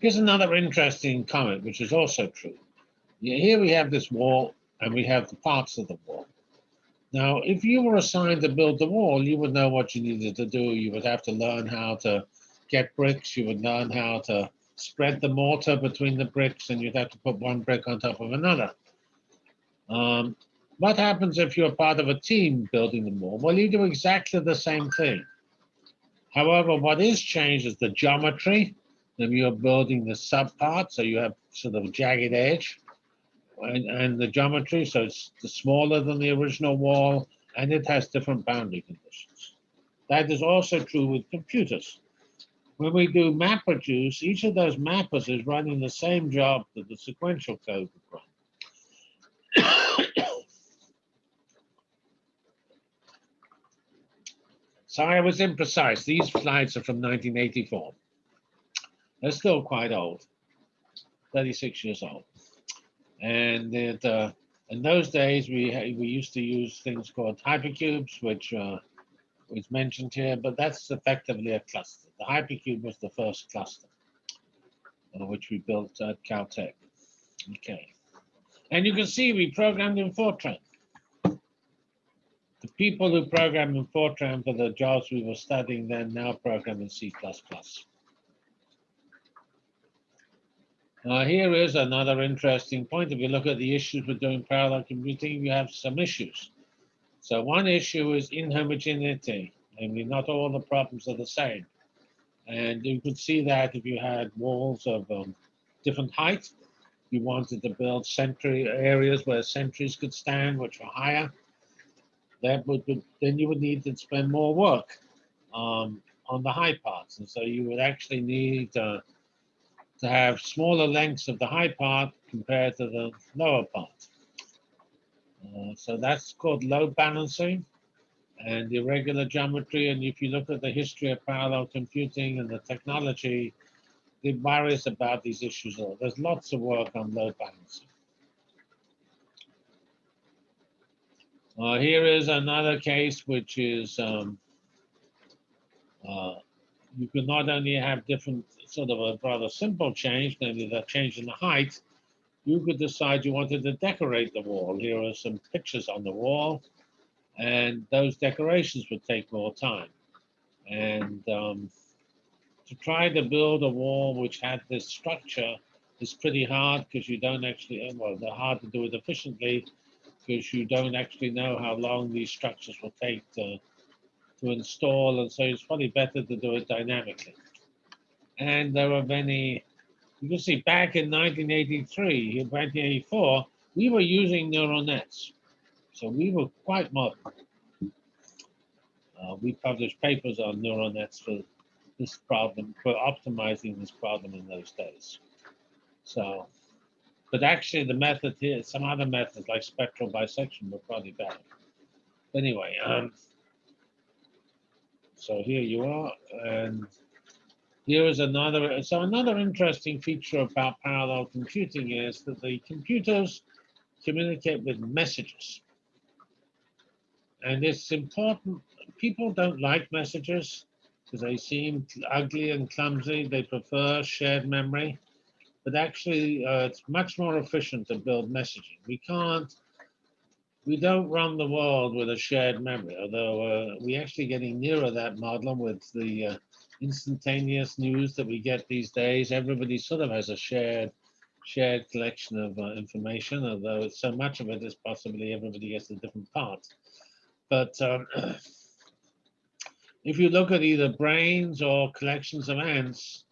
here's another interesting comment, which is also true. Here we have this wall and we have the parts of the wall. Now, if you were assigned to build the wall, you would know what you needed to do. You would have to learn how to get bricks. You would learn how to spread the mortar between the bricks, and you'd have to put one brick on top of another. Um, what happens if you're part of a team building the wall? Well, you do exactly the same thing. However, what is changed is the geometry. Then you're building the subpart, so you have sort of jagged edge and, and the geometry, so it's smaller than the original wall, and it has different boundary conditions. That is also true with computers. When we do MapReduce, each of those mappers is running the same job that the sequential code would run. so I was imprecise. These slides are from 1984. They're still quite old, 36 years old. And it, uh, in those days, we we used to use things called hypercubes, which uh, was mentioned here, but that's effectively a cluster. The hypercube was the first cluster, uh, which we built at Caltech. Okay. And you can see we programmed in Fortran. The people who programmed in Fortran for the jobs we were studying then now program in C++. Uh, here is another interesting point. If you look at the issues with doing parallel computing, you have some issues. So one issue is inhomogeneity. Namely, not all the problems are the same. And you could see that if you had walls of um, different height, you wanted to build sentry areas where sentries could stand, which were higher. That would, would then you would need to spend more work um, on the high parts, and so you would actually need uh, to have smaller lengths of the high part compared to the lower part. Uh, so that's called load balancing and irregular geometry. And if you look at the history of parallel computing and the technology, it worries about these issues. There's lots of work on load balancing. Uh, here is another case, which is um, uh, you can not only have different sort of a rather simple change, namely the change in the height, you could decide you wanted to decorate the wall. Here are some pictures on the wall, and those decorations would take more time. And um, to try to build a wall which had this structure is pretty hard because you don't actually, well, they're hard to do it efficiently because you don't actually know how long these structures will take to, to install. And so it's probably better to do it dynamically. And there were many, you can see back in 1983, in 1984, we were using neural nets. So we were quite modern. Uh, we published papers on neural nets for this problem, for optimizing this problem in those days. So, but actually the method here, some other methods like spectral bisection were probably better. Anyway, um, so here you are, and here is another, so another interesting feature about parallel computing is that the computers communicate with messages. And it's important, people don't like messages because they seem ugly and clumsy. They prefer shared memory. But actually, uh, it's much more efficient to build messaging. We can't, we don't run the world with a shared memory, although uh, we're actually getting nearer that model with the uh, instantaneous news that we get these days. Everybody sort of has a shared shared collection of uh, information, although so much of it is possibly everybody gets a different part. But um, if you look at either brains or collections of ants,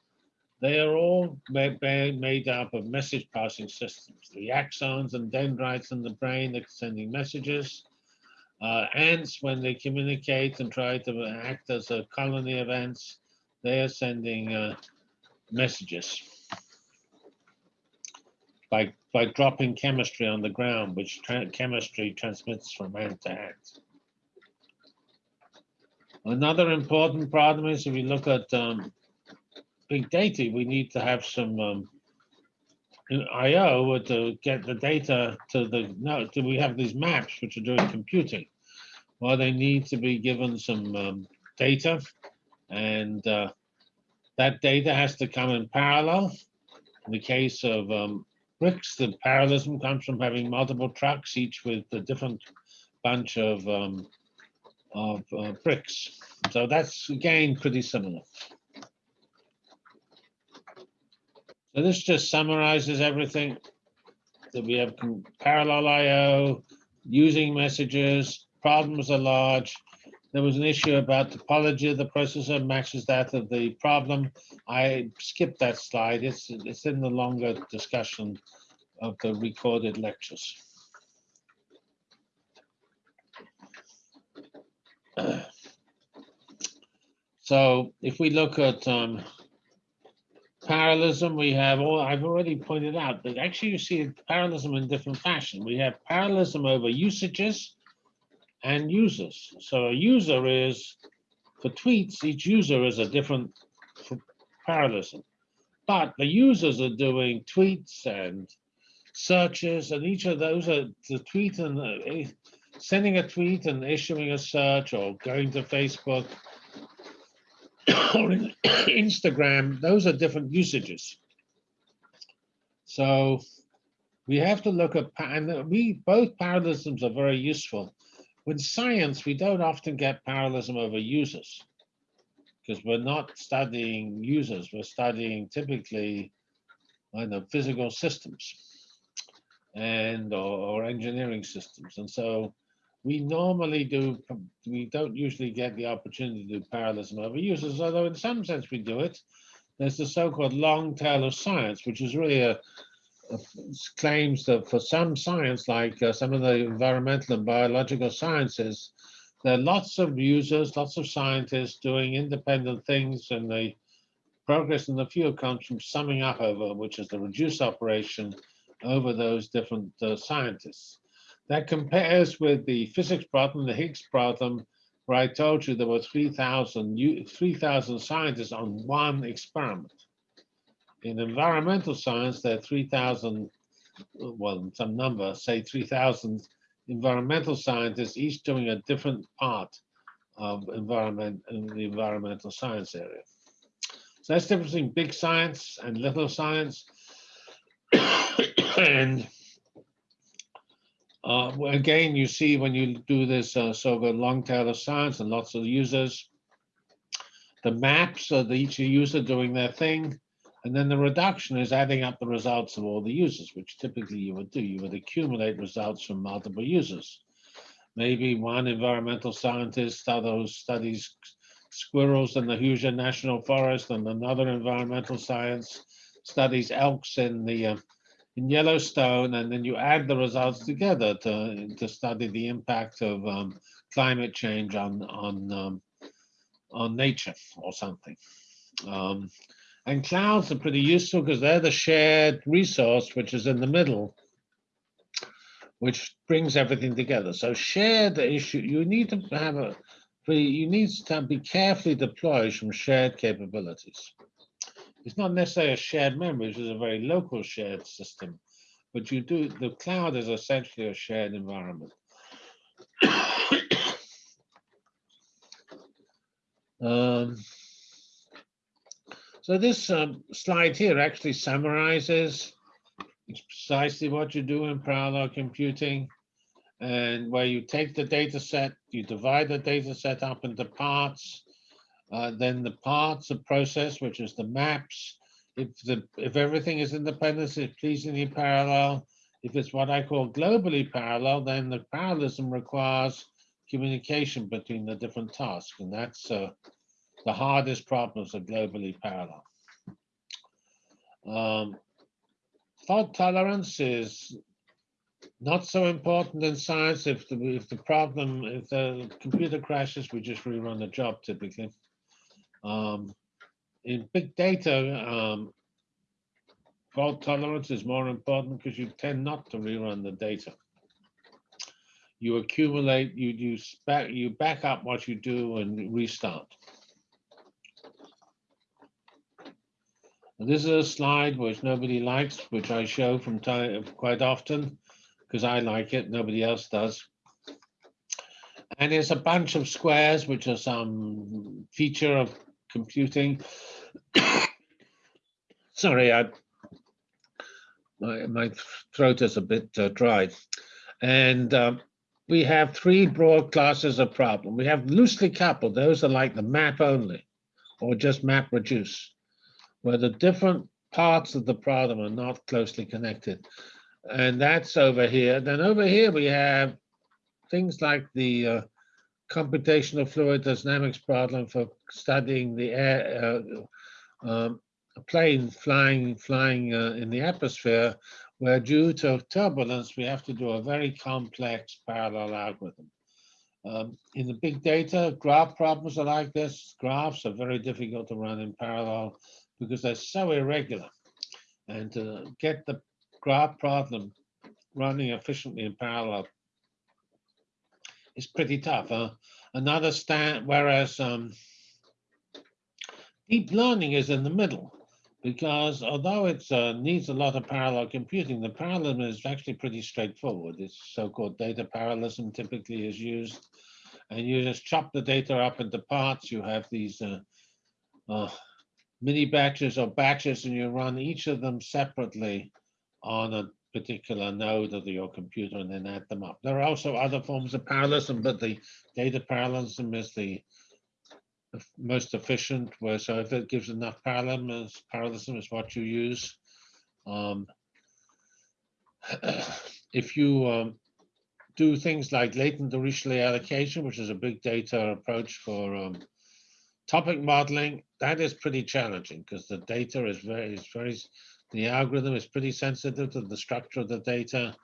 they are all made, made up of message passing systems. The axons and dendrites in the brain are sending messages. Uh, ants, when they communicate and try to act as a colony of ants, they are sending uh, messages by, by dropping chemistry on the ground, which tra chemistry transmits from hand to hand. Another important problem is if we look at um, big data, we need to have some um, I/O to get the data to the. No, do we have these maps which are doing computing? Well, they need to be given some um, data, and uh, that data has to come in parallel. In the case of um, bricks, the parallelism comes from having multiple trucks, each with a different bunch of um, of uh, bricks. So that's again pretty similar. So this just summarizes everything that we have parallel IO, using messages, problems are large. There was an issue about topology of the processor matches that of the problem. I skipped that slide. It's, it's in the longer discussion of the recorded lectures. So if we look at um, parallelism, we have all, I've already pointed out that actually you see parallelism in different fashion. We have parallelism over usages and users. So a user is, for tweets, each user is a different parallelism. But the users are doing tweets and searches, and each of those are the tweet and the, sending a tweet and issuing a search or going to Facebook or Instagram, those are different usages. So we have to look at, and uh, we, both parallelisms are very useful. With science, we don't often get parallelism over users because we're not studying users, we're studying typically, I know, physical systems and or, or engineering systems. And so we normally do, we don't usually get the opportunity to do parallelism over users, although in some sense we do it. There's the so-called long tail of science, which is really a, a- claims that for some science, like uh, some of the environmental and biological sciences, there are lots of users, lots of scientists doing independent things, and the progress in the field comes from summing up over, which is the reduce operation over those different uh, scientists. That compares with the physics problem, the Higgs problem, where I told you there were 3,000 u- 3,000 scientists on one experiment. In environmental science, there are 3,000, uh, well, some number, say 3,000 environmental scientists, each doing a different part of environment in the environmental science area. So that's the difference between big science and little science. and uh, again, you see when you do this uh, so-called long tail of science and lots of users, the maps of each user doing their thing, and then the reduction is adding up the results of all the users, which typically you would do. You would accumulate results from multiple users. Maybe one environmental scientist others studies squirrels in the Hoosier National Forest, and another environmental science studies elks in the uh, in Yellowstone, and then you add the results together to to study the impact of um, climate change on on um, on nature or something. Um, and clouds are pretty useful because they're the shared resource which is in the middle, which brings everything together. So share the issue. You need to have a, you need to be carefully deployed from shared capabilities. It's not necessarily a shared memory, which is a very local shared system, but you do, the cloud is essentially a shared environment. Um, so this um, slide here actually summarizes precisely what you do in parallel computing and where you take the data set, you divide the data set up into parts, uh, then the parts are processed, which is the maps. If the if everything is independent, it's pleasingly parallel. If it's what I call globally parallel, then the parallelism requires communication between the different tasks, and that's uh, the hardest problems are globally parallel. Um, fault tolerance is not so important in science. If the if the problem if the computer crashes, we just rerun the job typically. Um, in big data, um, fault tolerance is more important because you tend not to rerun the data. You accumulate, you you back you back up what you do and restart. This is a slide which nobody likes, which I show from time quite often because I like it. Nobody else does. And it's a bunch of squares, which are some feature of computing. Sorry, I, my, my throat is a bit uh, dry. And um, we have three broad classes of problem. We have loosely coupled. Those are like the map only or just map reduce, where the different parts of the problem are not closely connected. And that's over here. Then over here we have things like the uh, computational fluid dynamics problem for studying the air, uh, um, plane flying flying uh, in the atmosphere, where due to turbulence we have to do a very complex parallel algorithm. Um, in the big data, graph problems are like this. Graphs are very difficult to run in parallel because they're so irregular. And to get the graph problem running efficiently in parallel is pretty tough. Huh? Another stand, whereas um, deep learning is in the middle because although it uh, needs a lot of parallel computing, the parallelism is actually pretty straightforward. It's so-called data parallelism typically is used. And you just chop the data up into parts. You have these uh, uh, mini batches or batches and you run each of them separately on a particular node of your computer and then add them up. There are also other forms of parallelism, but the data parallelism is the most efficient, where so if it gives enough parallelism, is- parallelism is what you use. Um, If you um, do things like latent Dirichlet allocation, which is a big data approach for um, topic modeling, that is pretty challenging because the data is very, is very, the algorithm is pretty sensitive to the structure of the data.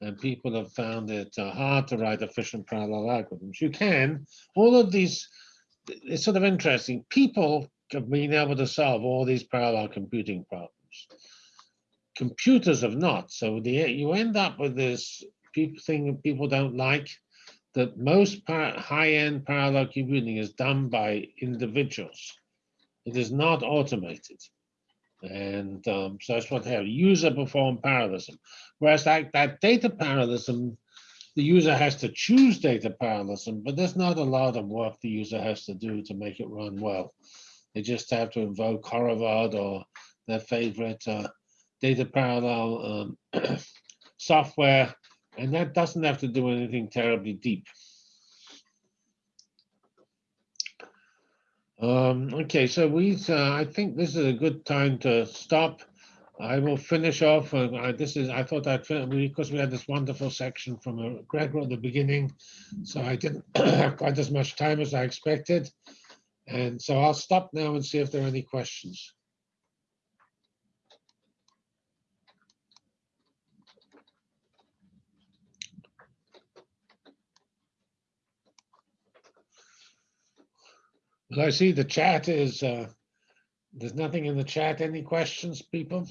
And people have found it uh, hard to write efficient parallel algorithms. You can, all of these, it's sort of interesting. People have been able to solve all these parallel computing problems. Computers have not. So the, you end up with this people thing that people don't like, that most high-end parallel computing is done by individuals. It is not automated. And um, so that's what have, user performed parallelism. Whereas that, that data parallelism, the user has to choose data parallelism, but there's not a lot of work the user has to do to make it run well. They just have to invoke Horovod or their favorite uh, data parallel um, software, and that doesn't have to do anything terribly deep. Um, okay, so we, uh, I think this is a good time to stop. I will finish off. Uh, I- this is, I thought I'd fin- because we had this wonderful section from uh, Gregor at the beginning, so I didn't have quite as much time as I expected. And so I'll stop now and see if there are any questions. Well, I see the chat is, uh, there's nothing in the chat. Any questions, people?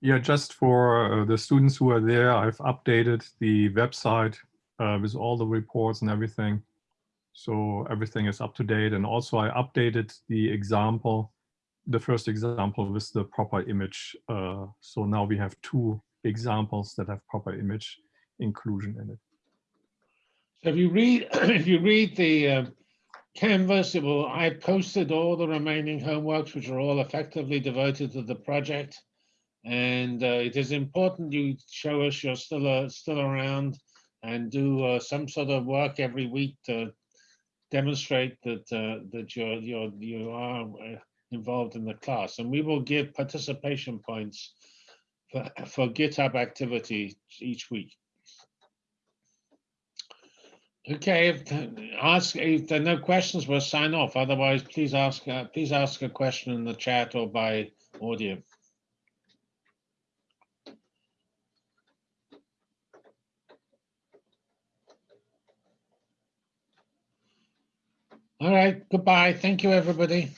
Yeah, just for uh, the students who are there, I've updated the website uh, with all the reports and everything. So everything is up to date. And also I updated the example, the first example with the proper image. Uh, so now we have two examples that have proper image inclusion in it. So if you read, if you read the uh, Canvas, it will, I posted all the remaining homeworks, which are all effectively devoted to the project. And uh, it is important you show us you're still, uh, still around and do uh, some sort of work every week to demonstrate that, uh, that you're, you're, you are uh, involved in the class. And we will give participation points for, for GitHub activity each week. Okay, if, ask, if there are no questions, we'll sign off. Otherwise, please ask, uh, please ask a question in the chat or by audio. All right, goodbye. Thank you, everybody.